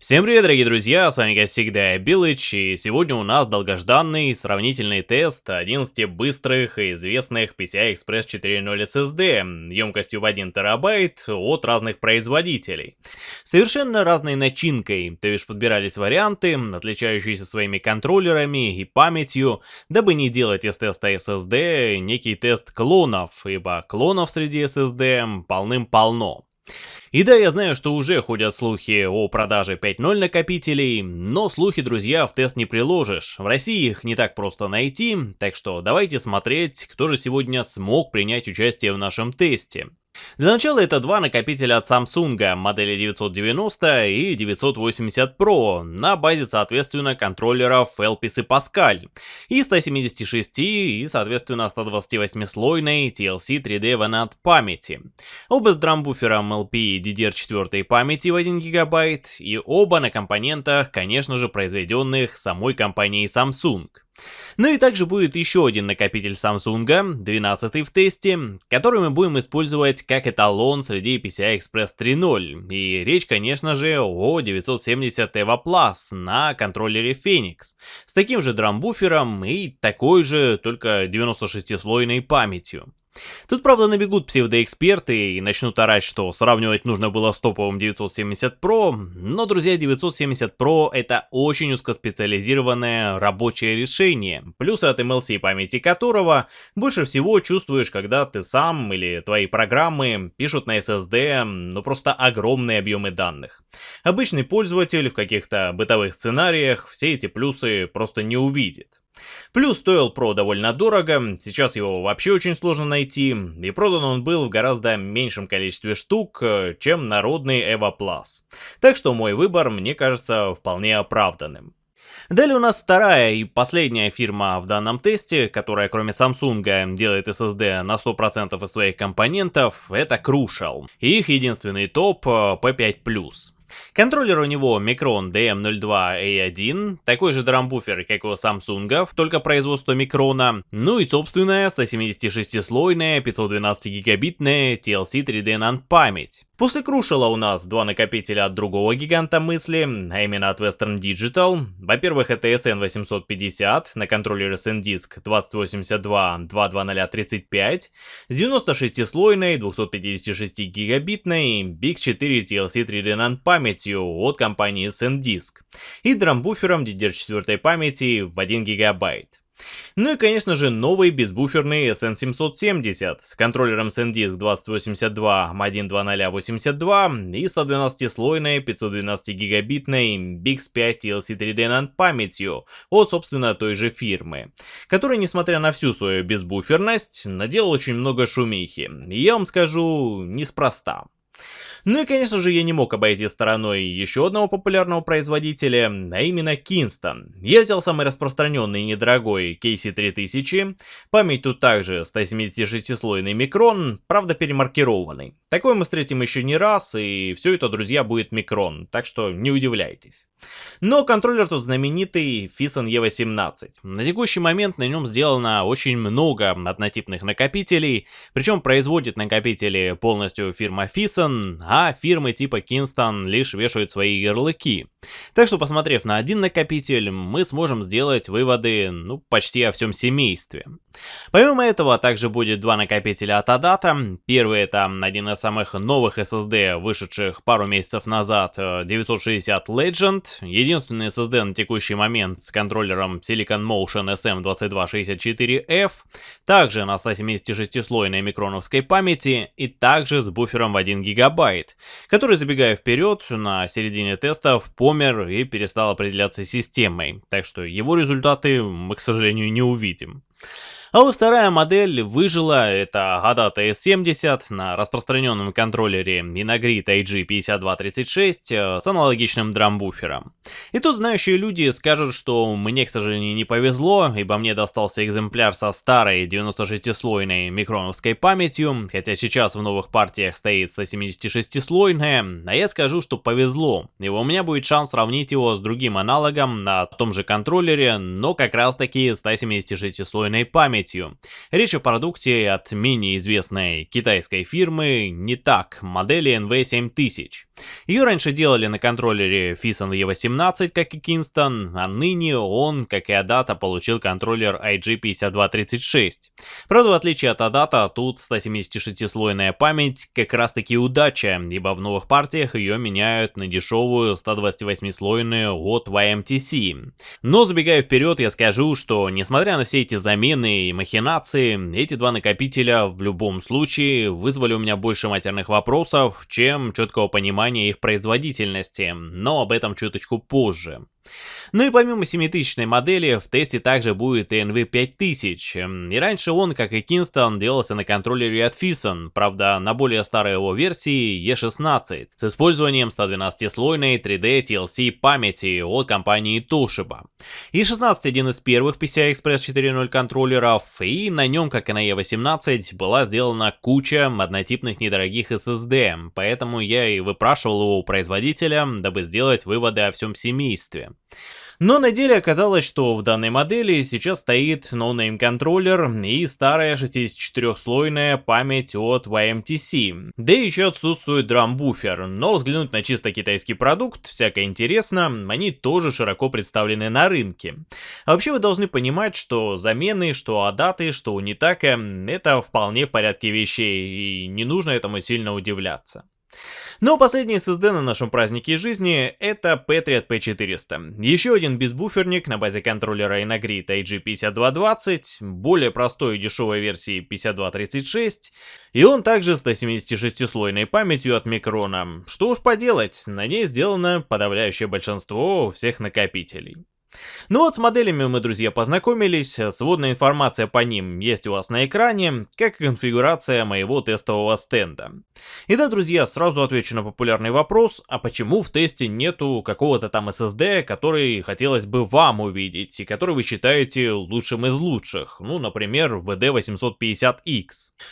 Всем привет, дорогие друзья, с вами как всегда Билыч, и сегодня у нас долгожданный сравнительный тест 11 быстрых и известных PCI Express 4.0 SSD емкостью в 1 терабайт от разных производителей. Совершенно разной начинкой, то есть подбирались варианты, отличающиеся своими контроллерами и памятью, дабы не делать из теста SSD некий тест клонов, ибо клонов среди SSD полным-полно. И да, я знаю, что уже ходят слухи о продаже 5.0 накопителей, но слухи, друзья, в тест не приложишь. В России их не так просто найти, так что давайте смотреть, кто же сегодня смог принять участие в нашем тесте. Для начала это два накопителя от Samsung, модели 990 и 980 Pro, на базе, соответственно, контроллеров Elpis и Pascal, и 176 и, соответственно, 128-слойной TLC 3D VNAND памяти. Оба с драмбуфером LP и DDR4 памяти в 1 ГБ, и оба на компонентах, конечно же, произведенных самой компанией Samsung. Ну и также будет еще один накопитель Samsung, 12 в тесте, который мы будем использовать как эталон среди PCI Express 3.0. И речь, конечно же, о 970 EVO Plus на контроллере Phoenix. С таким же драмбуфером и такой же, только 96-слойной памятью. Тут, правда, набегут псевдоэксперты и начнут орать, что сравнивать нужно было с топовым 970 Pro, но, друзья, 970 Pro это очень узкоспециализированное рабочее решение, плюсы от MLC памяти которого больше всего чувствуешь, когда ты сам или твои программы пишут на SSD, ну просто огромные объемы данных. Обычный пользователь в каких-то бытовых сценариях все эти плюсы просто не увидит. Плюс стоил Pro довольно дорого, сейчас его вообще очень сложно найти, и продан он был в гораздо меньшем количестве штук, э, чем народный EVO Plus. Так что мой выбор мне кажется вполне оправданным. Далее у нас вторая и последняя фирма в данном тесте, которая кроме Samsung делает SSD на 100% из своих компонентов, это Crucial. И их единственный топ P5+. Контроллер у него Micron DM02A1, такой же драмбуфер, как у Samsung, только производство Микрона, ну и собственная 176-слойная 512-гигабитная TLC 3D NAND память. После Крушила у нас два накопителя от другого гиганта мысли, а именно от Western Digital. Во-первых, это SN850 на контроллере SanDisk 2082-22035 с 96-слойной 256-гигабитной Big 4 TLC 3D NAND памятью от компании SanDisk и драмбуфером DDR4 памяти в 1 гигабайт. Ну и конечно же новый безбуферный SN770 с контроллером SanDisk 2082-12082 и 112-слойной 512-гигабитной BIX5 TLC3D NAND памятью от собственно той же фирмы, который несмотря на всю свою безбуферность наделал очень много шумихи. И я вам скажу, неспроста. Ну и конечно же я не мог обойти стороной еще одного популярного производителя, а именно Kingston. Я взял самый распространенный недорогой KC3000, память тут также 176-слойный микрон, правда перемаркированный. Такой мы встретим еще не раз, и все это, друзья, будет микрон, так что не удивляйтесь. Но контроллер тут знаменитый Fison E18. На текущий момент на нем сделано очень много однотипных накопителей, причем производит накопители полностью фирма Fison, а фирмы типа Kingston лишь вешают свои ярлыки. Так что посмотрев на один накопитель, мы сможем сделать выводы ну, почти о всем семействе. Помимо этого, также будет два накопителя от Adata. Первый это один из самых новых SSD, вышедших пару месяцев назад, 960 Legend. Единственный SSD на текущий момент с контроллером Silicon Motion SM2264F. Также на 176-слойной микроновской памяти и также с буфером в 1 гигабайт, который, забегая вперед, на середине тестов помер и перестал определяться системой. Так что его результаты мы, к сожалению, не увидим. А вот вторая модель выжила, это Adata S70 на распространенном контроллере Inagrit IG5236 э, с аналогичным драмбуфером. И тут знающие люди скажут, что мне, к сожалению, не повезло, ибо мне достался экземпляр со старой 96-слойной микроновской памятью, хотя сейчас в новых партиях стоит 176-слойная, а я скажу, что повезло, и у меня будет шанс сравнить его с другим аналогом на том же контроллере, но как раз таки 176-слойной памятью памятью. Речь о продукте от менее известной китайской фирмы не так, модели NV7000. Ее раньше делали на контроллере Fison E18, как и Kingston, а ныне он, как и Adata, получил контроллер IG5236. Правда, в отличие от Adata, тут 176-слойная память как раз таки удача, ибо в новых партиях ее меняют на дешевую 128-слойную от YMTC. Но забегая вперед, я скажу, что несмотря на все эти замены и махинации, эти два накопителя в любом случае вызвали у меня больше матерных вопросов, чем четкого понимания их производительности, но об этом чуточку позже. Ну и помимо 7000 модели, в тесте также будет и NV5000. И раньше он, как и Kingston, делался на контроллере от Fison, правда на более старой его версии E16, с использованием 112-слойной 3D TLC памяти от компании Toshiba. E16 один из первых PCI Express 4.0 контроллеров, и на нем, как и на E18, была сделана куча однотипных недорогих SSD, поэтому я и выпрашивал его у производителя, дабы сделать выводы о всем семействе. Но на деле оказалось, что в данной модели сейчас стоит no-name контроллер и старая 64-слойная память от YMTC. Да и еще отсутствует драм-буфер, но взглянуть на чисто китайский продукт, всякое интересно, они тоже широко представлены на рынке. А вообще вы должны понимать, что замены, что адаты, что унитака, это вполне в порядке вещей, и не нужно этому сильно удивляться. Но последний SSD на нашем празднике жизни это Patriot P400. Еще один безбуферник на базе контроллера Inagrid IG5220, более простой и дешевой версии 5236, и он также с 176-слойной памятью от Micron. Что уж поделать, на ней сделано подавляющее большинство всех накопителей. Ну вот с моделями мы, друзья, познакомились, сводная информация по ним есть у вас на экране, как и конфигурация моего тестового стенда. И да, друзья, сразу отвечу на популярный вопрос, а почему в тесте нету какого-то там SSD, который хотелось бы вам увидеть, и который вы считаете лучшим из лучших, ну, например, VD850X.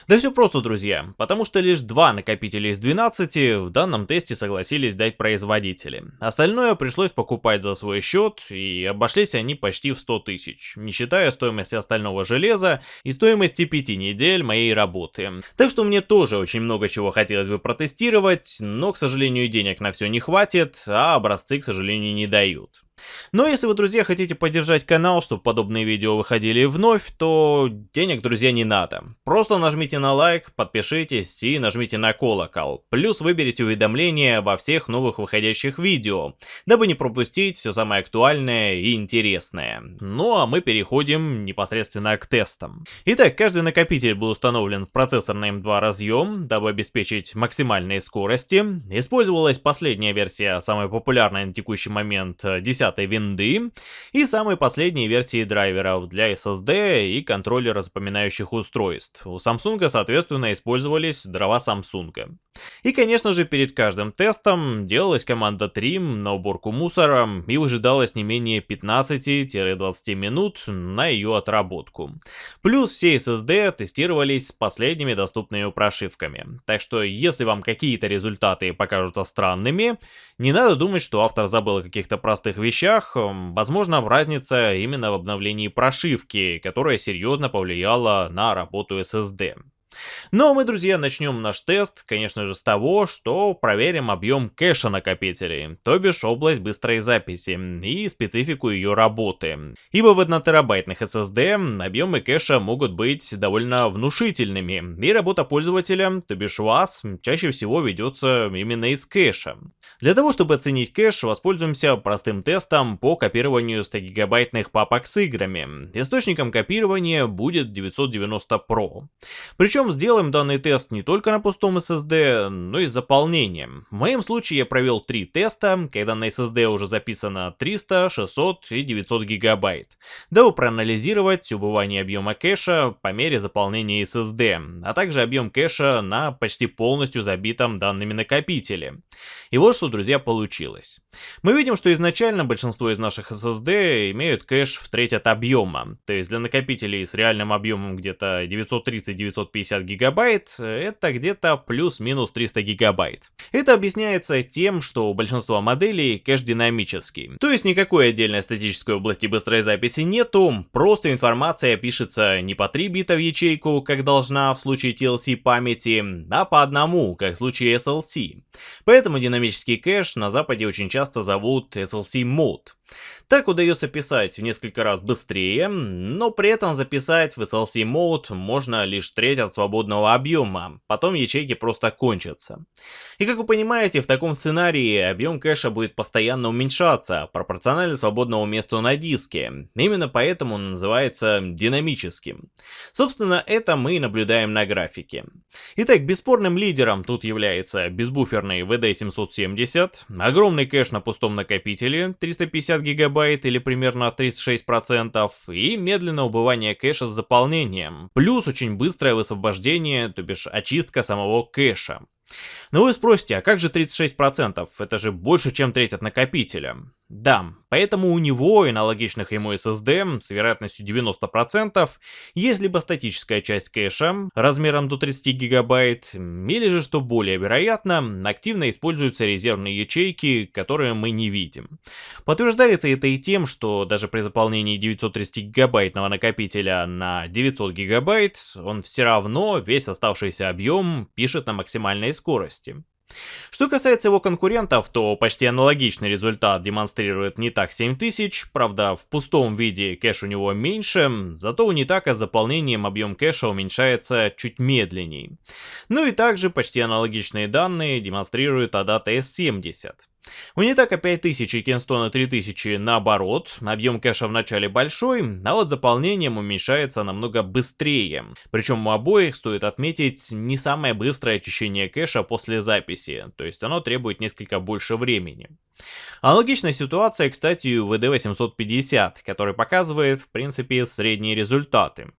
Да все просто, друзья, потому что лишь два накопителя из 12 в данном тесте согласились дать производители. Остальное пришлось покупать за свой счет и обошлись они почти в 100 тысяч, не считая стоимости остального железа и стоимости 5 недель моей работы. Так что мне тоже очень много чего хотелось бы протестировать, но, к сожалению, денег на все не хватит, а образцы, к сожалению, не дают. Но если вы, друзья, хотите поддержать канал, чтобы подобные видео выходили вновь, то денег, друзья, не надо. Просто нажмите на лайк, подпишитесь и нажмите на колокол. Плюс выберите уведомления обо всех новых выходящих видео, дабы не пропустить все самое актуальное и интересное. Ну а мы переходим непосредственно к тестам. Итак, каждый накопитель был установлен в процессор на M2 разъем, дабы обеспечить максимальные скорости. Использовалась последняя версия, самая популярная на текущий момент, 10 10 винды и самой последней версии драйверов для SSD и контроллера запоминающих устройств. У Samsung, соответственно, использовались дрова Samsung. И, конечно же, перед каждым тестом делалась команда Trim на уборку мусора и выжидалось не менее 15-20 минут на ее отработку. Плюс все SSD тестировались с последними доступными прошивками. Так что, если вам какие-то результаты покажутся странными, не надо думать, что автор забыл о каких-то простых вещах. Возможно, разница именно в обновлении прошивки, которая серьезно повлияла на работу SSD. Ну а мы, друзья, начнем наш тест, конечно же, с того, что проверим объем кэша накопителей, то бишь область быстрой записи и специфику ее работы. Ибо в 1 терабайтных SSD объемы кэша могут быть довольно внушительными, и работа пользователя, то бишь вас, чаще всего ведется именно из кэша. Для того, чтобы оценить кэш, воспользуемся простым тестом по копированию 100 гигабайтных папок с играми. Источником копирования будет 990 Pro. Причем причем сделаем данный тест не только на пустом SSD, но и с заполнением. В моем случае я провел три теста, когда на SSD уже записано 300, 600 и 900 гигабайт, дабы проанализировать убывание объема кэша по мере заполнения SSD, а также объем кэша на почти полностью забитом данными накопителе. И вот что, друзья, получилось. Мы видим, что изначально большинство из наших SSD имеют кэш в треть от объема, то есть для накопителей с реальным объемом где-то 930-950 350 гигабайт, это где-то плюс-минус 300 гигабайт. Это объясняется тем, что у большинства моделей кэш динамический. То есть никакой отдельной статической области быстрой записи нету, просто информация пишется не по 3 бита в ячейку, как должна в случае TLC памяти, а по одному, как в случае SLC. Поэтому динамический кэш на западе очень часто зовут SLC Mode. Так удается писать в несколько раз быстрее, но при этом записать в SLC Mode можно лишь треть от свободного объема, потом ячейки просто кончатся. И как вы понимаете, в таком сценарии объем кэша будет постоянно уменьшаться, пропорционально свободному месту на диске. Именно поэтому он называется динамическим. Собственно, это мы наблюдаем на графике. Итак, бесспорным лидером тут является безбуферный VD770, огромный кэш на пустом накопителе 350 гигабайт, гигабайт или примерно 36%, и медленное убывание кэша с заполнением, плюс очень быстрое высвобождение, то бишь очистка самого кэша. Но вы спросите, а как же 36%? Это же больше, чем треть от накопителя. Да, поэтому у него и аналогичных ему SSD с вероятностью 90% есть либо статическая часть кэша размером до 30 гигабайт, или же, что более вероятно, активно используются резервные ячейки, которые мы не видим. Подтверждается это и тем, что даже при заполнении 930 гигабайтного накопителя на 900 гигабайт, он все равно весь оставшийся объем пишет на максимальной скорости. Что касается его конкурентов, то почти аналогичный результат демонстрирует Nitaq 7000, правда в пустом виде кэш у него меньше, зато у Nitaq с заполнением объем кэша уменьшается чуть медленней. Ну и также почти аналогичные данные демонстрирует Adata S70. У Нитака 5000 и Кенстона 3000 наоборот, объем кэша в начале большой, а вот заполнением уменьшается намного быстрее. Причем у обоих, стоит отметить, не самое быстрое очищение кэша после записи, то есть оно требует несколько больше времени. Аналогичная ситуация, кстати, у VD850, который показывает, в принципе, средние результаты.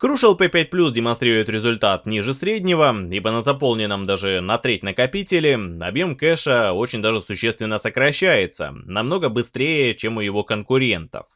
Crucial P5 Plus демонстрирует результат ниже среднего, ибо на заполненном даже на треть накопителе объем кэша очень даже существенно сокращается, намного быстрее, чем у его конкурентов.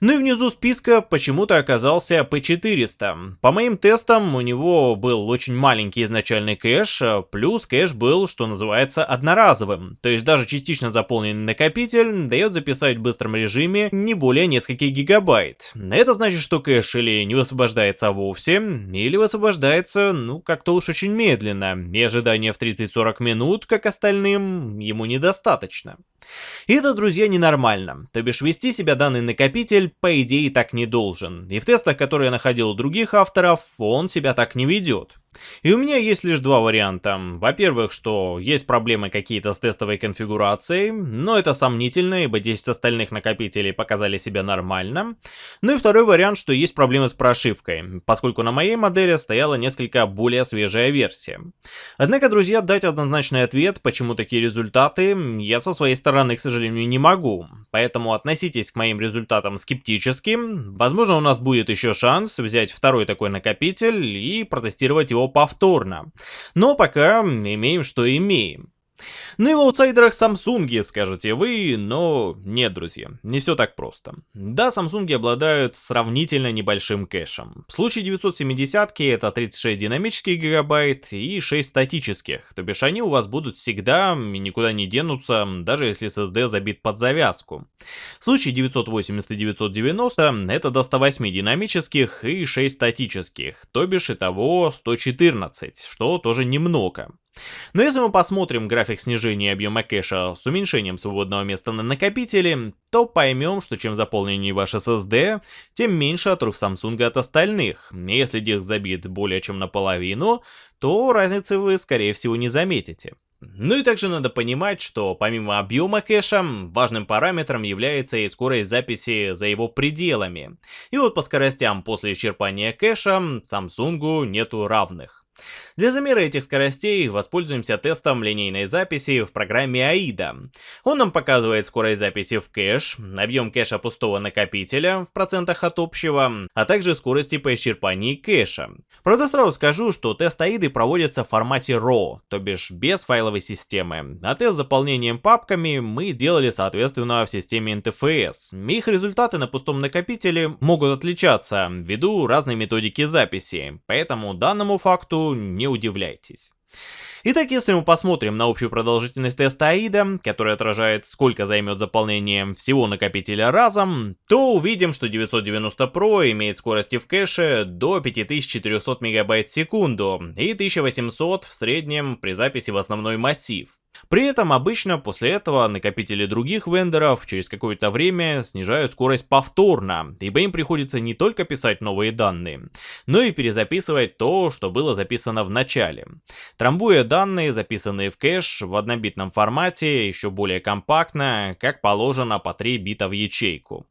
Ну и внизу списка почему-то оказался P400. По моим тестам, у него был очень маленький изначальный кэш, плюс кэш был, что называется, одноразовым. То есть даже частично заполненный накопитель дает записать в быстром режиме не более нескольких гигабайт. Это значит, что кэш или не высвобождается вовсе, или высвобождается, ну, как-то уж очень медленно, и ожидание в 30-40 минут, как остальным, ему недостаточно. И это, друзья, ненормально. То бишь вести себя данный накопитель, по идее, так не должен. И в тестах, которые я находил у других авторов, он себя так не ведет. И у меня есть лишь два варианта. Во-первых, что есть проблемы какие-то с тестовой конфигурацией, но это сомнительно, ибо 10 остальных накопителей показали себя нормально. Ну и второй вариант, что есть проблемы с прошивкой, поскольку на моей модели стояла несколько более свежая версия. Однако, друзья, дать однозначный ответ, почему такие результаты, я со своей стороны, к сожалению, не могу. Поэтому относитесь к моим результатам скептически. Возможно, у нас будет еще шанс взять второй такой накопитель и протестировать его повторно. Но пока имеем, что имеем. Ну и в аутсайдерах Samsung, скажете вы, но нет, друзья, не все так просто. Да, Samsung обладают сравнительно небольшим кэшем. В случае 970 это 36 динамических гигабайт и 6 статических, то бишь они у вас будут всегда и никуда не денутся, даже если SSD забит под завязку. В случае 980 и 990 это до 108 динамических и 6 статических, то бишь итого 114, что тоже немного. Но если мы посмотрим график снижения объема кэша с уменьшением свободного места на накопителе, то поймем, что чем заполненнее ваш SSD, тем меньше отрыв Samsung от остальных. Если диск забит более чем наполовину, то разницы вы скорее всего не заметите. Ну и также надо понимать, что помимо объема кэша, важным параметром является и скорость записи за его пределами. И вот по скоростям после исчерпания кэша Samsung нету равных. Для замера этих скоростей воспользуемся тестом линейной записи в программе AIDA. Он нам показывает скорость записи в кэш, объем кэша пустого накопителя в процентах от общего, а также скорости по исчерпании кэша. Правда сразу скажу, что тест AIDA проводится в формате RAW, то бишь без файловой системы, а тест с заполнением папками мы делали соответственно в системе NTFS. Их результаты на пустом накопителе могут отличаться ввиду разной методики записи, поэтому данному факту не удивляйтесь. Итак, если мы посмотрим на общую продолжительность теста AIDA, который отражает сколько займет заполнение всего накопителя разом, то увидим, что 990 Pro имеет скорости в кэше до 5400 МБ в секунду и 1800 в среднем при записи в основной массив. При этом обычно после этого накопители других вендоров через какое-то время снижают скорость повторно, ибо им приходится не только писать новые данные, но и перезаписывать то, что было записано в начале. Трамбуя данные, записанные в кэш в однобитном формате, еще более компактно, как положено по 3 бита в ячейку.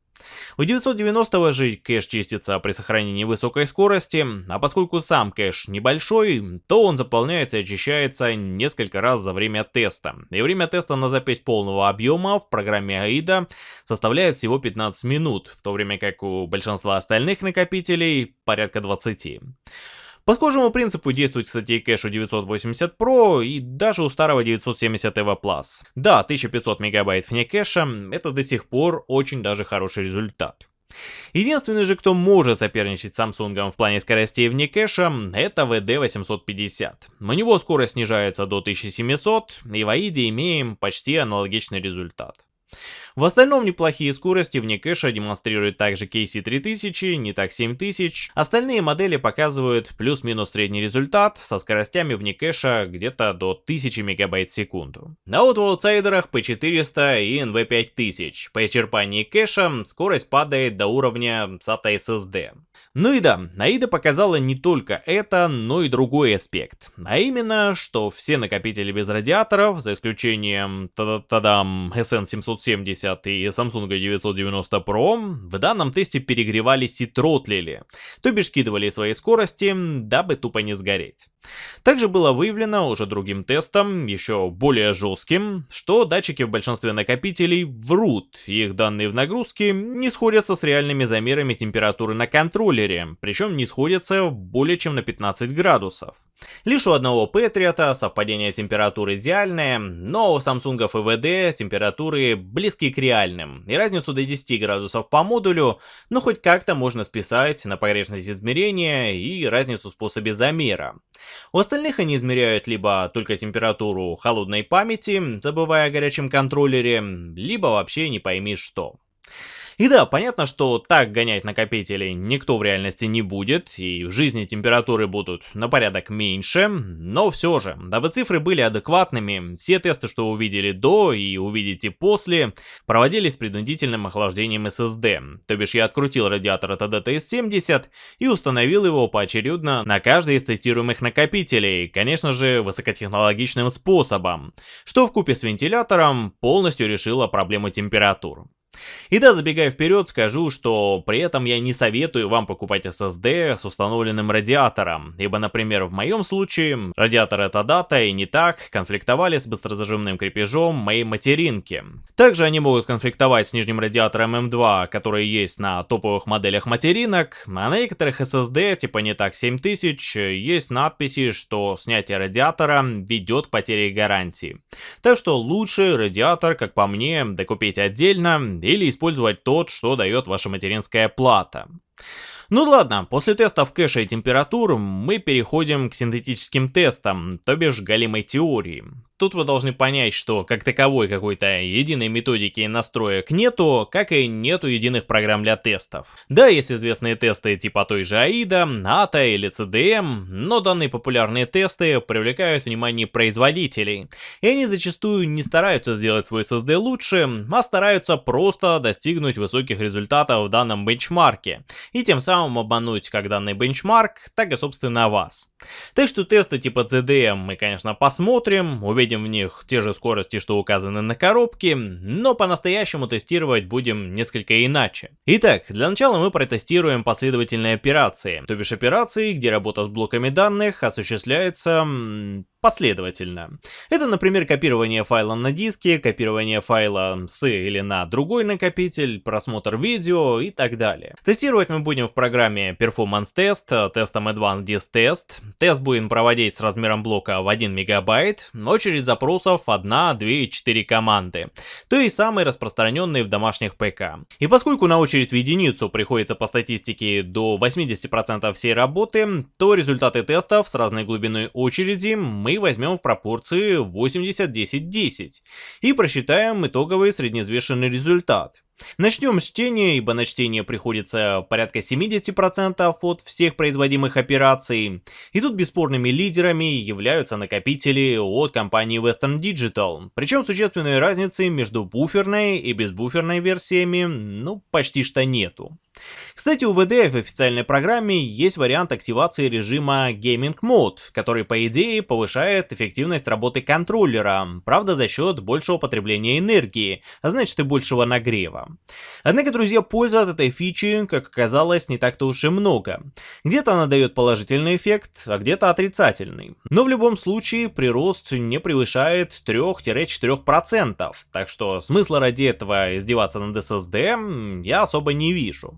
У 990 же кэш чистится при сохранении высокой скорости, а поскольку сам кэш небольшой, то он заполняется и очищается несколько раз за время теста. И время теста на запись полного объема в программе AIDA составляет всего 15 минут, в то время как у большинства остальных накопителей порядка 20. По схожему принципу действует, кстати, и кэш у 980 Pro и даже у старого 970 EVO Plus. Да, 1500 мегабайт вне кэша — это до сих пор очень даже хороший результат. Единственный же, кто может соперничать с Samsung в плане скоростей вне кэша, это VD850. У него скорость снижается до 1700, и в AIDE имеем почти аналогичный результат. В остальном неплохие скорости вне кэша демонстрирует также KC3000, не так 7000. Остальные модели показывают плюс-минус средний результат со скоростями вне кэша где-то до 1000 мегабайт в секунду. А вот в аутсайдерах P400 и NV5000. По исчерпании кэша скорость падает до уровня SATA SSD. Ну и да, AIDA показала не только это, но и другой аспект. А именно, что все накопители без радиаторов, за исключением тадам SN770 и Samsung 990 Pro, в данном тесте перегревались и тротлили, то бишь скидывали свои скорости, дабы тупо не сгореть. Также было выявлено уже другим тестом, еще более жестким, что датчики в большинстве накопителей врут, их данные в нагрузке не сходятся с реальными замерами температуры на контроллере, причем не сходятся более чем на 15 градусов. Лишь у одного Патриота совпадение температуры идеальное, но у Samsung VD температуры близки к реальным, и разницу до 10 градусов по модулю, ну хоть как-то можно списать на погрешность измерения и разницу в способе замера. У остальных они измеряют либо только температуру холодной памяти, забывая о горячем контроллере, либо вообще не пойми что. И да, понятно, что так гонять накопители никто в реальности не будет, и в жизни температуры будут на порядок меньше, но все же, дабы цифры были адекватными, все тесты, что увидели до и увидите после, проводились с принудительным охлаждением SSD, то бишь я открутил радиатор от ADTS-70 и установил его поочередно на каждый из тестируемых накопителей, конечно же, высокотехнологичным способом, что в купе с вентилятором полностью решило проблему температур. И да, забегая вперед, скажу, что при этом я не советую вам покупать SSD с установленным радиатором, ибо, например, в моем случае радиатор эта дата и не так конфликтовали с быстрозажимным крепежом моей материнки. Также они могут конфликтовать с нижним радиатором M2, который есть на топовых моделях материнок, а на некоторых SSD, типа не так 7000, есть надписи, что снятие радиатора ведет к потере гарантии. Так что лучше радиатор, как по мне, докупить отдельно или использовать тот, что дает ваша материнская плата. Ну ладно, после тестов кэша и температур мы переходим к синтетическим тестам, то бишь галимой теории. Тут вы должны понять, что как таковой какой-то единой методики настроек нету, как и нету единых программ для тестов. Да, есть известные тесты типа той же AIDA, ATA или CDM, но данные популярные тесты привлекают внимание производителей, и они зачастую не стараются сделать свой SSD лучше, а стараются просто достигнуть высоких результатов в данном бенчмарке, и тем самым обмануть как данный бенчмарк, так и собственно вас. Так что тесты типа CDM мы конечно посмотрим, увидим увидим в них те же скорости, что указаны на коробке, но по-настоящему тестировать будем несколько иначе. Итак, для начала мы протестируем последовательные операции, то бишь операции, где работа с блоками данных осуществляется последовательно. Это, например, копирование файла на диске, копирование файла с или на другой накопитель, просмотр видео и так далее. Тестировать мы будем в программе Performance Test, тестом Advanced Disk Test. Тест будем проводить с размером блока в 1 мегабайт, очередь запросов 1, 2 и 4 команды, то есть самые распространенные в домашних ПК. И поскольку на очередь в единицу приходится по статистике до 80% всей работы, то результаты тестов с разной глубиной очереди мы мы возьмем в пропорции 80-10-10 и просчитаем итоговый среднеизвешенный результат. Начнем с чтения, ибо на чтение приходится порядка 70% от всех производимых операций. И тут бесспорными лидерами являются накопители от компании Western Digital. Причем существенной разницы между буферной и безбуферной версиями, ну, почти что нету. Кстати, у VDF в официальной программе есть вариант активации режима Gaming Mode, который по идее повышает эффективность работы контроллера, правда за счет большего потребления энергии, а значит и большего нагрева. Однако, друзья, пользы от этой фичи, как оказалось, не так-то уж и много. Где-то она дает положительный эффект, а где-то отрицательный. Но в любом случае прирост не превышает 3-4%, так что смысла ради этого издеваться над SSD я особо не вижу.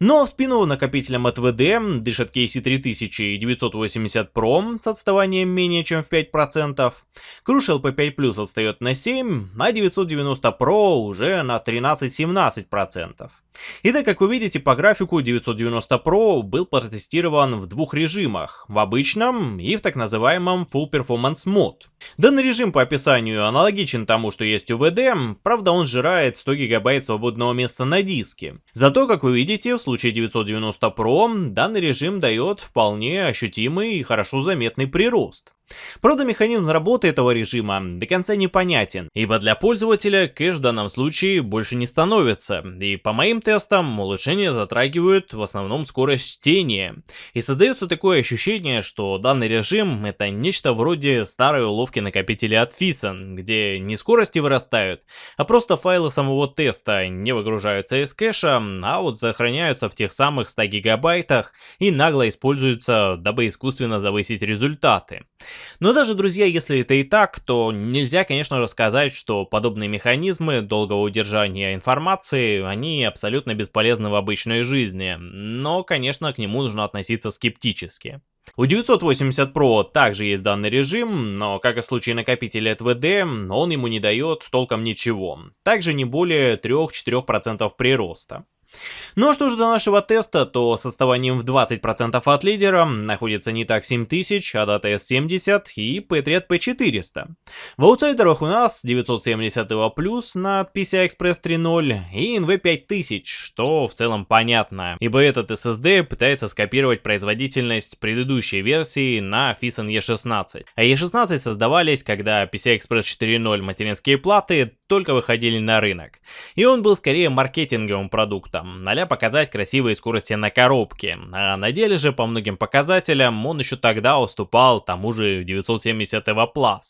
Но в спину накопителям от VD дышат KC3000 и 980 Pro с отставанием менее чем в 5%. Crucial P5 Plus отстает на 7, а 990 Pro уже на 13-17%. Итак, как вы видите по графику, 990 Pro был протестирован в двух режимах, в обычном и в так называемом Full Performance Mode. Данный режим по описанию аналогичен тому, что есть у VD, правда он сжирает 100 гигабайт свободного места на диске. Зато, как вы видите, в случае 990 Pro данный режим дает вполне ощутимый и хорошо заметный прирост. Правда, механизм работы этого режима до конца непонятен, ибо для пользователя кэш в данном случае больше не становится, и по моим тестам улучшения затрагивают в основном скорость чтения. И создается такое ощущение, что данный режим это нечто вроде старой уловки накопителя от Fison, где не скорости вырастают, а просто файлы самого теста не выгружаются из кэша, а вот сохраняются в тех самых 100 гигабайтах и нагло используются, дабы искусственно завысить результаты. Но даже, друзья, если это и так, то нельзя, конечно же, сказать, что подобные механизмы долгого удержания информации, они абсолютно бесполезны в обычной жизни. Но, конечно, к нему нужно относиться скептически. У 980 Pro также есть данный режим, но как и в случае накопителя VD, он ему не дает толком ничего. Также не более 3-4% прироста. Ну а что же до нашего теста, то с отставанием в 20% от лидера находится не так 7000, а дата S70 и P3 P400. В аутсайдерах у нас 970 плюс на PCI Express 3.0 и NV 5000, что в целом понятно, ибо этот SSD пытается скопировать производительность предыдущей версии на Fison E16. А E16 создавались, когда PCI Express 4.0 материнские платы только выходили на рынок. И он был скорее маркетинговым продуктом, а показать красивые скорости на коробке. А на деле же по многим показателям он еще тогда уступал тому же 970 Plus.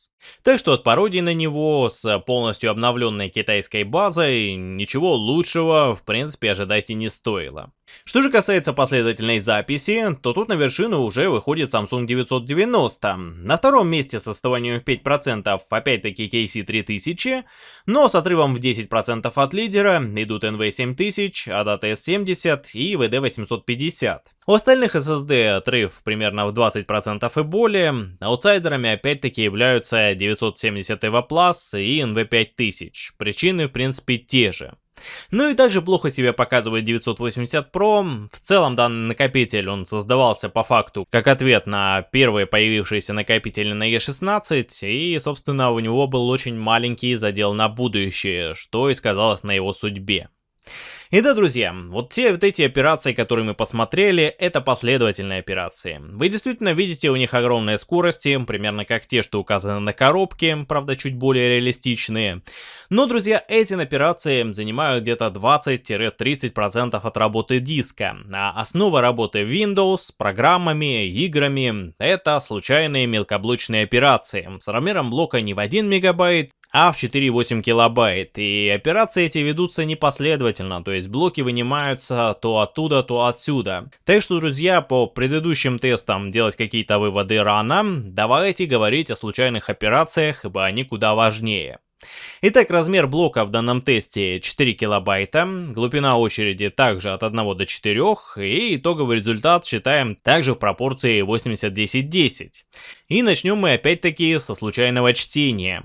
Так что от пародии на него с полностью обновленной китайской базой ничего лучшего в принципе ожидать и не стоило. Что же касается последовательной записи, то тут на вершину уже выходит Samsung 990. На втором месте с отставанием в 5% опять-таки KC3000, но с отрывом в 10% от лидера идут NV7000, ADAT S70 и VD850. У остальных SSD отрыв примерно в 20% и более, аутсайдерами опять-таки являются 970 EVO Plus и NV5000, причины в принципе те же. Ну и также плохо себя показывает 980 Pro. В целом данный накопитель он создавался по факту как ответ на первые появившиеся накопители на E16 и собственно у него был очень маленький задел на будущее, что и сказалось на его судьбе. И да, друзья, вот те вот эти операции, которые мы посмотрели, это последовательные операции. Вы действительно видите у них огромные скорости, примерно как те, что указаны на коробке, правда чуть более реалистичные. Но, друзья, эти операции занимают где-то 20-30% от работы диска, а основа работы Windows программами, играми — это случайные мелкоблочные операции с размером блока не в 1 мегабайт, а в 4,8 килобайт. И операции эти ведутся непоследовательно, то есть блоки вынимаются то оттуда, то отсюда. Так что, друзья, по предыдущим тестам делать какие-то выводы рано, давайте говорить о случайных операциях, ибо они куда важнее. Итак, размер блока в данном тесте 4 килобайта, глубина очереди также от 1 до 4, и итоговый результат считаем также в пропорции 80-10-10. И начнем мы опять-таки со случайного чтения.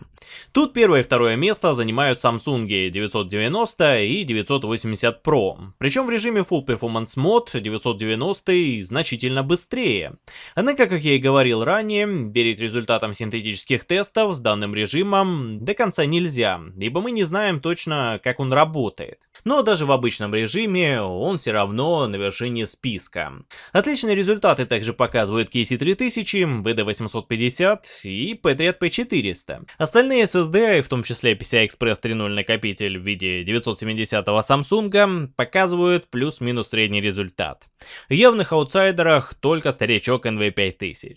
Тут первое и второе место занимают Samsung 990 и 980 Pro. Причем в режиме Full Performance Mode 990 значительно быстрее. Однако, как я и говорил ранее, верить результатам синтетических тестов с данным режимом до конца нельзя, ибо мы не знаем точно, как он работает. Но даже в обычном режиме он все равно на вершине списка. Отличные результаты также показывают KC3000, VD850 и Patriot P400. Остальные SSD, в том числе PCI-Express 3.0 накопитель в виде 970-го Samsung, показывают плюс-минус средний результат. В явных аутсайдерах только старичок NV5000.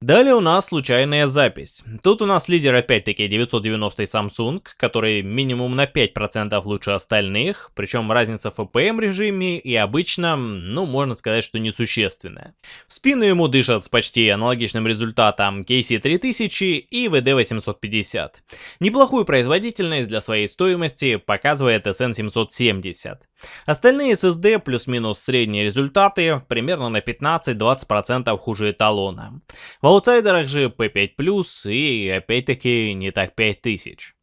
Далее у нас случайная запись. Тут у нас лидер опять-таки 990 Samsung, который минимум на 5% лучше остальных, причем разница в FPM режиме и обычно, ну можно сказать, что несущественная. В спину ему дышат с почти аналогичным результатом KC3000 и VD850. Неплохую производительность для своей стоимости показывает SN770. Остальные SSD плюс-минус средние результаты примерно на 15-20% хуже эталона. В аутсайдерах же P5+, и опять-таки не так 5000.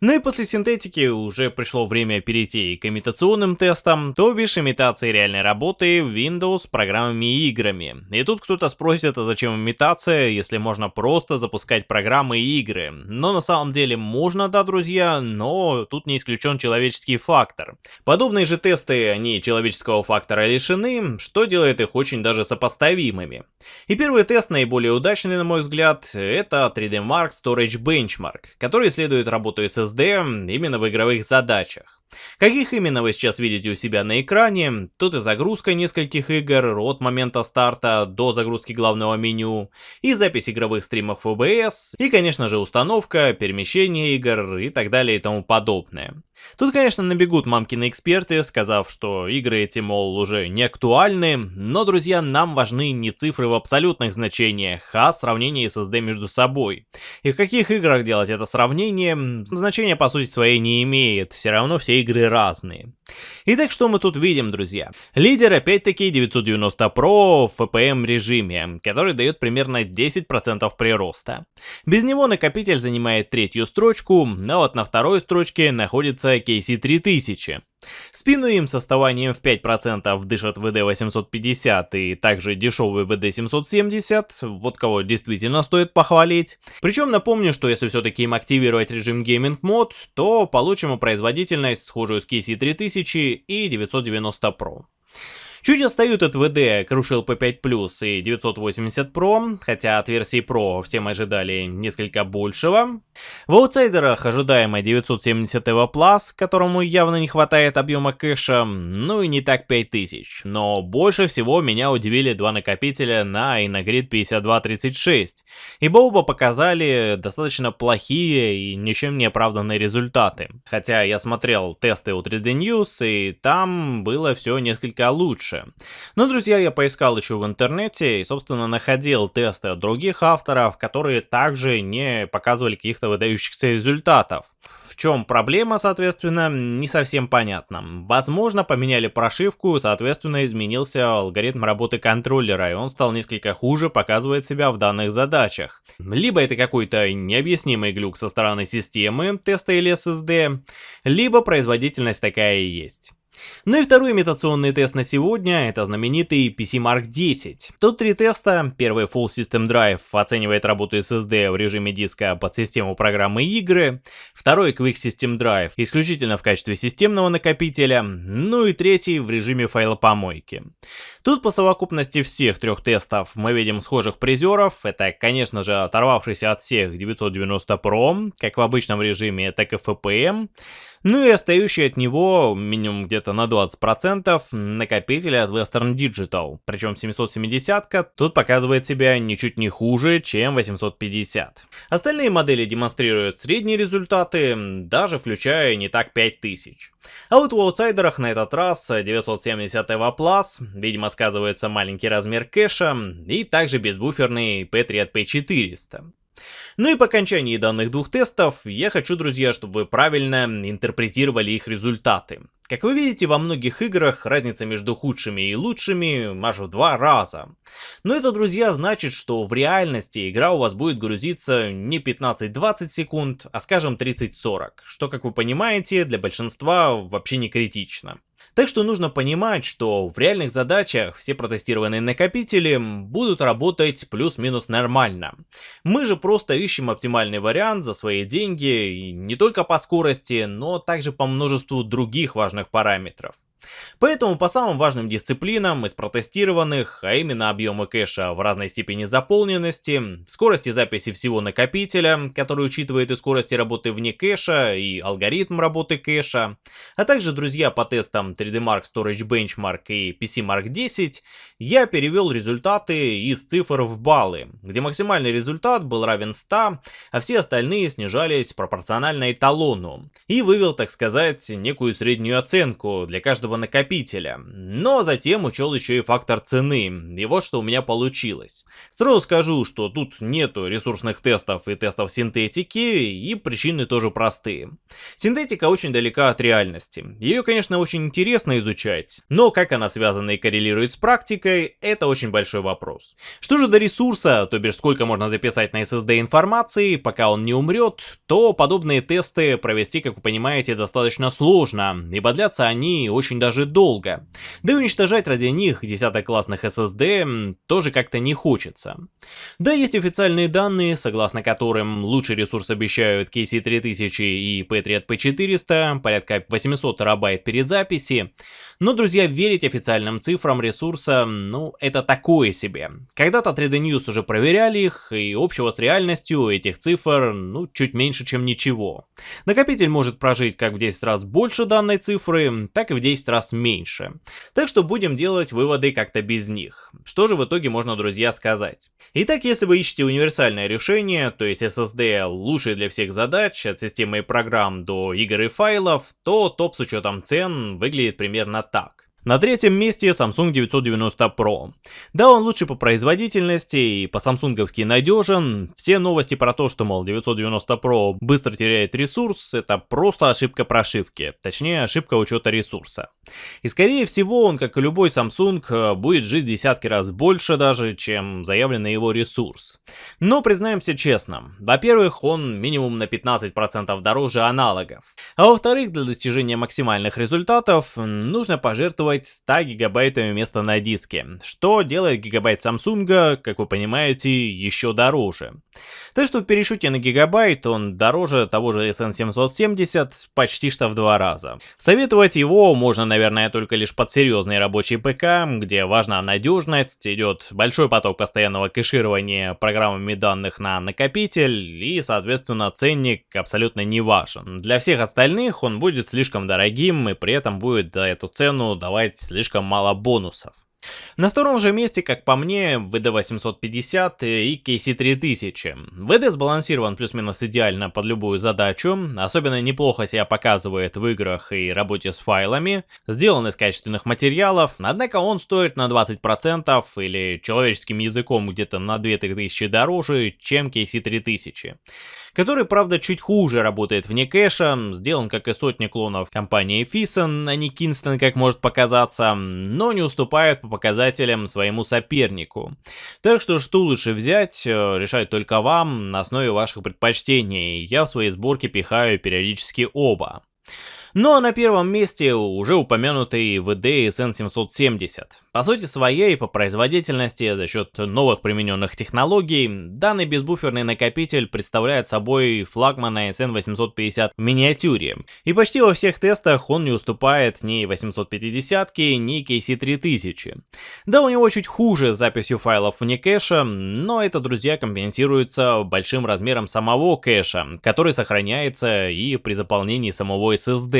Ну и после синтетики уже пришло время перейти к имитационным тестам, то бишь имитации реальной работы в Windows программами и играми. И тут кто-то спросит, а зачем имитация, если можно просто запускать программы и игры. Но на самом деле можно, да, друзья, но тут не исключен человеческий фактор. Подобные же тесты, они человеческого фактора лишены, что делает их очень даже сопоставимыми. И первый тест, наиболее удачный на мой взгляд, это 3D Mark Storage Benchmark, который исследует работу работу SSD именно в игровых задачах. Каких именно вы сейчас видите у себя на экране? Тут и загрузка нескольких игр от момента старта до загрузки главного меню, и запись игровых стримов OBS, и конечно же установка, перемещение игр и так далее и тому подобное. Тут, конечно, набегут мамкины эксперты, сказав, что игры эти, мол, уже не актуальны, но, друзья, нам важны не цифры в абсолютных значениях, а сравнение SSD между собой. И в каких играх делать это сравнение, значения по сути своей не имеет, все равно все игры разные. Итак, что мы тут видим, друзья? Лидер опять-таки 990 Pro в FPM режиме, который дает примерно 10% прироста. Без него накопитель занимает третью строчку, а вот на второй строчке находится KC3000. Спину им с оставанием в 5% дышат VD850 и также дешевый VD770, вот кого действительно стоит похвалить. Причем напомню, что если все-таки им активировать режим Gaming Mode, то получим производительность схожую с KC3000 и 990 Pro. Чуть отстают от VD Crucial P5 Plus и 980 Pro, хотя от версии Pro все мы ожидали несколько большего. В аутсайдерах ожидаемая 970 EVO Plus, которому явно не хватает объема кэша, ну и не так 5000. Но больше всего меня удивили два накопителя на Inagrid 5236, ибо оба показали достаточно плохие и ничем не оправданные результаты. Хотя я смотрел тесты у 3D News, и там было все несколько лучше лучше. Но, друзья, я поискал еще в интернете и, собственно, находил тесты от других авторов, которые также не показывали каких-то выдающихся результатов. В чем проблема, соответственно, не совсем понятно. Возможно, поменяли прошивку, соответственно, изменился алгоритм работы контроллера, и он стал несколько хуже показывать себя в данных задачах. Либо это какой-то необъяснимый глюк со стороны системы, теста или SSD, либо производительность такая и есть. Ну и второй имитационный тест на сегодня, это знаменитый PC Mark 10. Тут три теста. Первый Full System Drive оценивает работу SSD в режиме диска под систему программы игры. Второй Quick System Drive исключительно в качестве системного накопителя. Ну и третий в режиме файлопомойки. Тут по совокупности всех трех тестов мы видим схожих призеров. Это, конечно же, оторвавшийся от всех 990 Pro, как в обычном режиме, так и FPM. Ну и остающий от него минимум где-то на 20% накопители от Western Digital. Причем 770-ка тут показывает себя ничуть не хуже, чем 850. Остальные модели демонстрируют средние результаты, даже включая не так 5000. А вот в аутсайдерах на этот раз 970 Plus, видимо сказывается маленький размер кэша и также безбуферный Patriot P400. Ну и по окончании данных двух тестов, я хочу, друзья, чтобы вы правильно интерпретировали их результаты. Как вы видите, во многих играх разница между худшими и лучшими аж в два раза. Но это, друзья, значит, что в реальности игра у вас будет грузиться не 15-20 секунд, а скажем 30-40, что, как вы понимаете, для большинства вообще не критично. Так что нужно понимать, что в реальных задачах все протестированные накопители будут работать плюс-минус нормально. Мы же просто ищем оптимальный вариант за свои деньги, не только по скорости, но также по множеству других важных параметров. Поэтому по самым важным дисциплинам из протестированных, а именно объемы кэша в разной степени заполненности, скорости записи всего накопителя, который учитывает и скорости работы вне кэша, и алгоритм работы кэша, а также, друзья, по тестам 3D Mark Storage Benchmark и PC Mark 10, я перевел результаты из цифр в баллы, где максимальный результат был равен 100, а все остальные снижались пропорционально эталону, и вывел, так сказать, некую среднюю оценку для каждого каждого накопителя. Но затем учел еще и фактор цены, и вот что у меня получилось. Сразу скажу, что тут нету ресурсных тестов и тестов синтетики, и причины тоже простые. Синтетика очень далека от реальности. Ее, конечно, очень интересно изучать, но как она связана и коррелирует с практикой, это очень большой вопрос. Что же до ресурса, то бишь сколько можно записать на SSD информации, пока он не умрет, то подобные тесты провести, как вы понимаете, достаточно сложно, ибо длятся они очень даже долго. Да и уничтожать ради них десяток классных SSD тоже как-то не хочется. Да, есть официальные данные, согласно которым лучший ресурс обещают KC3000 и Patriot P400, порядка 800 терабайт перезаписи. Но, друзья, верить официальным цифрам ресурса, ну, это такое себе. Когда-то 3D News уже проверяли их, и общего с реальностью этих цифр, ну, чуть меньше, чем ничего. Накопитель может прожить как в 10 раз больше данной цифры, так и в 10 раз меньше. Так что будем делать выводы как-то без них. Что же в итоге можно, друзья, сказать? Итак, если вы ищете универсальное решение, то есть SSD лучший для всех задач, от системы и программ до игр и файлов, то топ с учетом цен выглядит примерно так. На третьем месте Samsung 990 Pro. Да, он лучше по производительности и по самсунговски надежен. Все новости про то, что, мол, 990 Pro быстро теряет ресурс, это просто ошибка прошивки. Точнее, ошибка учета ресурса. И скорее всего, он, как и любой Samsung, будет жить десятки раз больше даже, чем заявленный его ресурс. Но признаемся честно, во-первых, он минимум на 15% дороже аналогов. А во-вторых, для достижения максимальных результатов нужно пожертвовать пожертвовать 100 гигабайтами места на диске, что делает гигабайт Samsung, как вы понимаете, еще дороже. Так что в пересчете на гигабайт он дороже того же SN770 почти что в два раза. Советовать его можно, наверное, только лишь под серьезный рабочий ПК, где важна надежность, идет большой поток постоянного кэширования программами данных на накопитель и, соответственно, ценник абсолютно не важен. Для всех остальных он будет слишком дорогим и при этом будет эту цену давать давать слишком мало бонусов. На втором же месте, как по мне, VD850 и KC3000. VD сбалансирован плюс-минус идеально под любую задачу, особенно неплохо себя показывает в играх и работе с файлами, сделан из качественных материалов, однако он стоит на 20% или человеческим языком где-то на 2000 дороже, чем KC3000 который, правда, чуть хуже работает вне кэша, сделан как и сотни клонов компании Fison, а не Kingston, как может показаться, но не уступает по показателям своему сопернику. Так что что лучше взять, э, решать только вам на основе ваших предпочтений, я в своей сборке пихаю периодически оба. Ну а на первом месте уже упомянутый VD SN770. По сути своей, по производительности, за счет новых примененных технологий, данный безбуферный накопитель представляет собой флагмана SN850 в миниатюре. И почти во всех тестах он не уступает ни 850, ни KC3000. Да, у него чуть хуже с записью файлов вне кэша, но это, друзья, компенсируется большим размером самого кэша, который сохраняется и при заполнении самого SSD.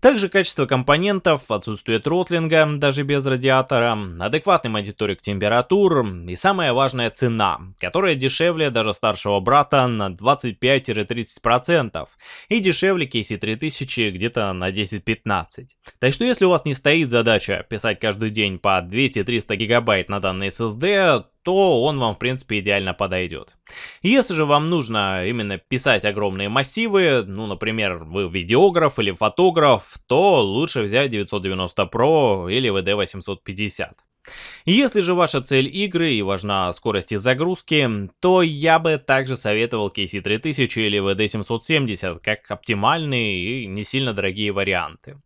Также качество компонентов, отсутствие тротлинга, даже без радиатора, адекватный мониторинг температур и самое важное цена, которая дешевле даже старшего брата на 25-30% и дешевле KC3000 где-то на 10-15%. Так что если у вас не стоит задача писать каждый день по 200-300 гигабайт на данный SSD, то он вам в принципе идеально подойдет. Если же вам нужно именно писать огромные массивы, ну например вы видеограф или фотограф, то лучше взять 990 Pro или VD 850. Если же ваша цель игры и важна скорость загрузки, то я бы также советовал KC3000 или VD770 как оптимальные и не сильно дорогие варианты.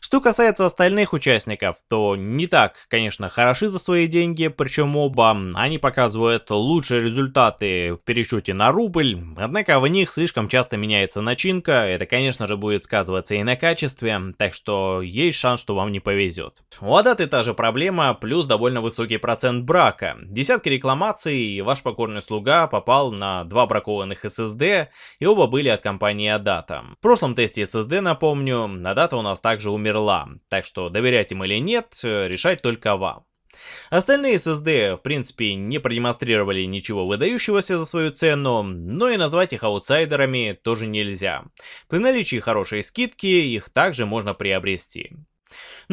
Что касается остальных участников, то не так, конечно, хороши за свои деньги, причем оба, они показывают лучшие результаты в пересчете на рубль, однако в них слишком часто меняется начинка, это, конечно же, будет сказываться и на качестве, так что есть шанс, что вам не повезет. У Адаты та же проблема, плюс довольно высокий процент брака. Десятки рекламаций, и ваш покорный слуга попал на два бракованных SSD, и оба были от компании Adata. В прошлом тесте SSD, напомню, Adata у нас также также умерла, так что доверять им или нет, э, решать только вам. Остальные SSD, в принципе, не продемонстрировали ничего выдающегося за свою цену, но и назвать их аутсайдерами тоже нельзя. При наличии хорошей скидки их также можно приобрести.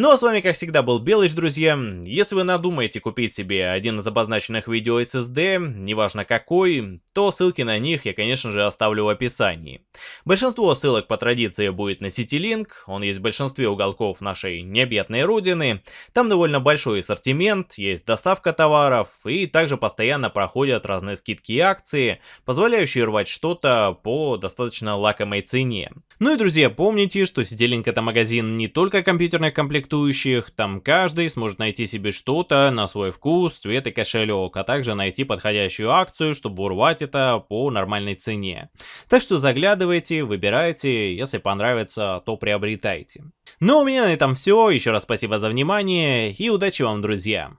Ну а с вами как всегда был Белыч, друзья. Если вы надумаете купить себе один из обозначенных видео SSD, неважно какой, то ссылки на них я конечно же оставлю в описании. Большинство ссылок по традиции будет на CityLink, он есть в большинстве уголков нашей необъятной родины. Там довольно большой ассортимент, есть доставка товаров и также постоянно проходят разные скидки и акции, позволяющие рвать что-то по достаточно лакомой цене. Ну и друзья, помните, что CityLink это магазин не только компьютерных комплектующих, там каждый сможет найти себе что-то на свой вкус, цвет и кошелек, а также найти подходящую акцию, чтобы урвать это по нормальной цене. Так что заглядывайте, выбирайте, если понравится, то приобретайте. Ну, у меня на этом все, еще раз спасибо за внимание и удачи вам, друзья!